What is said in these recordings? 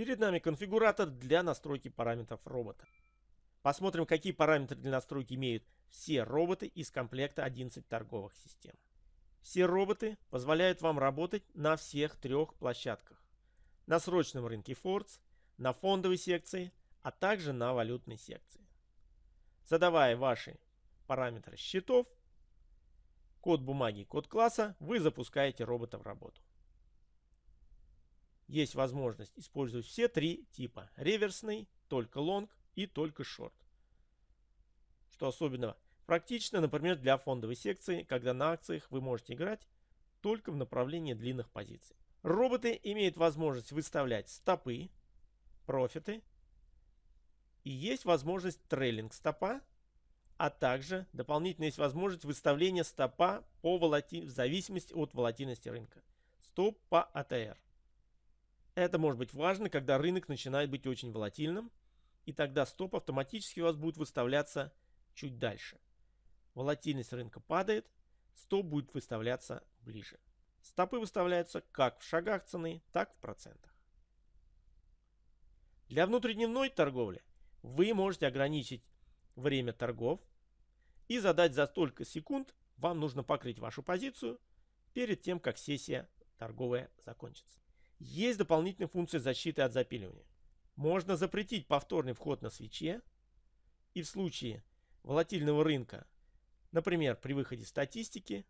Перед нами конфигуратор для настройки параметров робота. Посмотрим, какие параметры для настройки имеют все роботы из комплекта 11 торговых систем. Все роботы позволяют вам работать на всех трех площадках. На срочном рынке Фордс, на фондовой секции, а также на валютной секции. Задавая ваши параметры счетов, код бумаги код класса, вы запускаете робота в работу. Есть возможность использовать все три типа. Реверсный, только лонг и только шорт. Что особенно практично, например, для фондовой секции, когда на акциях вы можете играть только в направлении длинных позиций. Роботы имеют возможность выставлять стопы, профиты и есть возможность трейлинг стопа, а также дополнительно есть возможность выставления стопа по волати... в зависимости от волатильности рынка. Стоп по АТР. Это может быть важно, когда рынок начинает быть очень волатильным, и тогда стоп автоматически у вас будет выставляться чуть дальше. Волатильность рынка падает, стоп будет выставляться ближе. Стопы выставляются как в шагах цены, так в процентах. Для внутридневной торговли вы можете ограничить время торгов и задать за столько секунд вам нужно покрыть вашу позицию перед тем, как сессия торговая закончится. Есть дополнительная функция защиты от запиливания. Можно запретить повторный вход на свече и в случае волатильного рынка, например, при выходе статистики,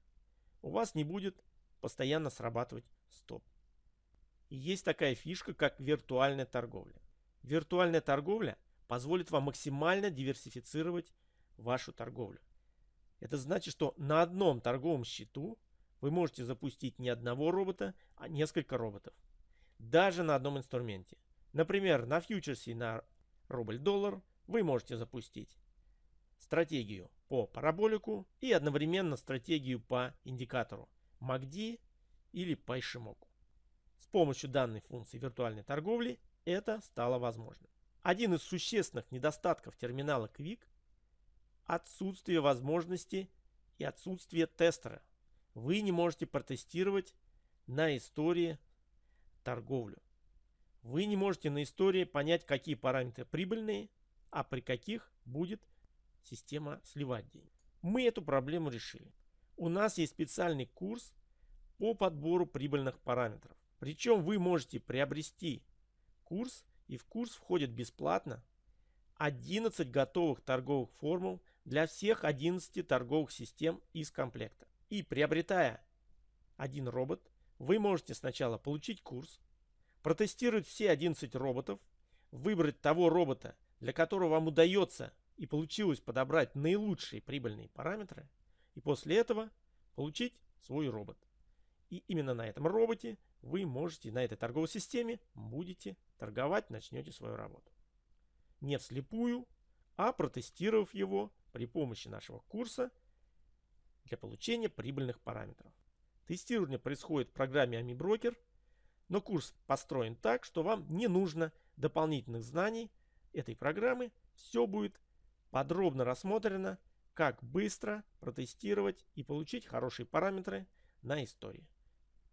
у вас не будет постоянно срабатывать стоп. И есть такая фишка, как виртуальная торговля. Виртуальная торговля позволит вам максимально диверсифицировать вашу торговлю. Это значит, что на одном торговом счету вы можете запустить не одного робота, а несколько роботов. Даже на одном инструменте. Например, на фьючерсе на рубль-доллар вы можете запустить стратегию по параболику и одновременно стратегию по индикатору MACD или по. С помощью данной функции виртуальной торговли это стало возможным. Один из существенных недостатков терминала Quick – отсутствие возможности и отсутствие тестера. Вы не можете протестировать на истории торговлю. Вы не можете на истории понять, какие параметры прибыльные, а при каких будет система сливать деньги. Мы эту проблему решили. У нас есть специальный курс по подбору прибыльных параметров. Причем вы можете приобрести курс, и в курс входит бесплатно 11 готовых торговых формул для всех 11 торговых систем из комплекта. И приобретая один робот, вы можете сначала получить курс, протестировать все 11 роботов, выбрать того робота, для которого вам удается и получилось подобрать наилучшие прибыльные параметры, и после этого получить свой робот. И именно на этом роботе вы можете, на этой торговой системе, будете торговать, начнете свою работу. Не вслепую, а протестировав его при помощи нашего курса для получения прибыльных параметров. Тестирование происходит в программе AmiBroker – но курс построен так, что вам не нужно дополнительных знаний этой программы. Все будет подробно рассмотрено, как быстро протестировать и получить хорошие параметры на истории.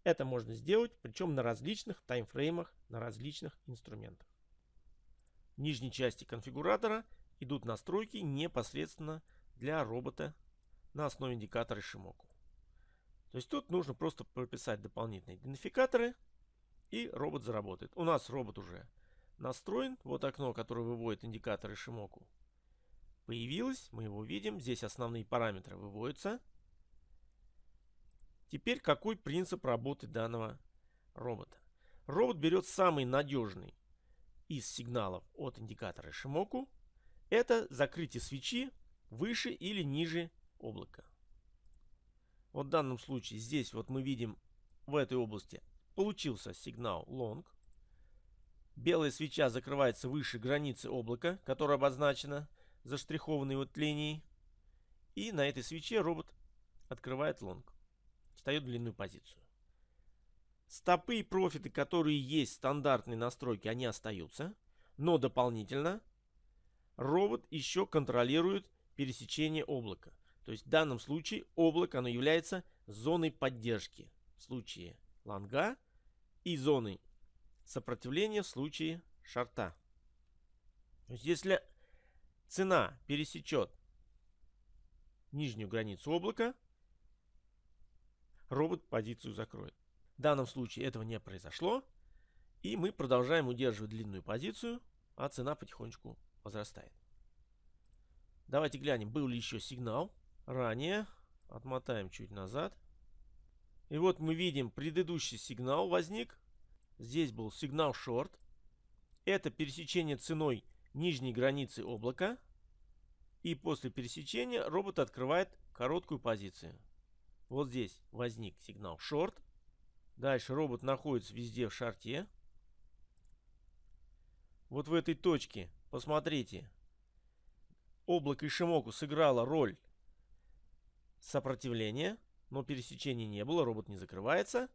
Это можно сделать, причем на различных таймфреймах, на различных инструментах. В нижней части конфигуратора идут настройки непосредственно для робота на основе индикатора Shimoku. То есть тут нужно просто прописать дополнительные идентификаторы – и робот заработает. У нас робот уже настроен. Вот окно, которое выводит индикаторы Шимоку. Появилось, мы его видим. Здесь основные параметры выводятся. Теперь какой принцип работы данного робота? Робот берет самый надежный из сигналов от индикатора Шимоку. Это закрытие свечи выше или ниже облака. Вот в данном случае здесь вот мы видим в этой области Получился сигнал long. Белая свеча закрывается выше границы облака, которая обозначена заштрихованной вот линией. И на этой свече робот открывает лонг. Встает в длинную позицию. Стопы и профиты, которые есть стандартные настройки, они остаются. Но дополнительно робот еще контролирует пересечение облака. То есть в данном случае облако оно является зоной поддержки. В случае лонга и зоны сопротивление в случае шарта. То есть если цена пересечет нижнюю границу облака, робот позицию закроет. В данном случае этого не произошло. И мы продолжаем удерживать длинную позицию, а цена потихонечку возрастает. Давайте глянем, был ли еще сигнал ранее. Отмотаем чуть назад. И вот мы видим, предыдущий сигнал возник. Здесь был сигнал шорт. Это пересечение ценой нижней границы облака. И после пересечения робот открывает короткую позицию. Вот здесь возник сигнал шорт. Дальше робот находится везде в шарте. Вот в этой точке, посмотрите, облако Ишимоку сыграло роль сопротивления, но пересечения не было, робот не закрывается.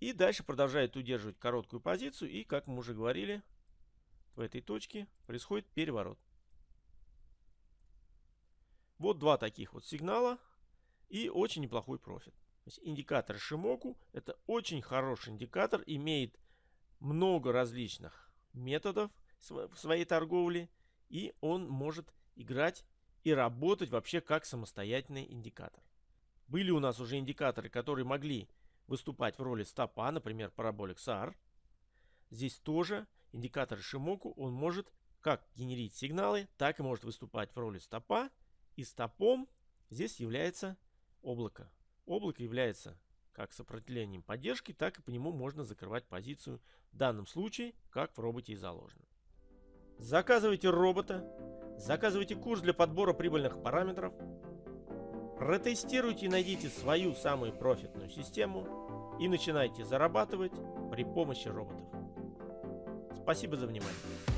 И дальше продолжает удерживать короткую позицию. И, как мы уже говорили, в этой точке происходит переворот. Вот два таких вот сигнала и очень неплохой профит. Индикатор Шимоку это очень хороший индикатор, имеет много различных методов в своей торговле и он может играть и работать вообще как самостоятельный индикатор. Были у нас уже индикаторы, которые могли выступать в роли стопа, например, параболик SAR. Здесь тоже индикатор Шимоку, он может как генерить сигналы, так и может выступать в роли стопа. И стопом здесь является облако. Облако является как сопротивлением поддержки, так и по нему можно закрывать позицию, в данном случае, как в роботе и заложено. Заказывайте робота, заказывайте курс для подбора прибыльных параметров, протестируйте и найдите свою самую профитную систему и начинайте зарабатывать при помощи роботов. Спасибо за внимание.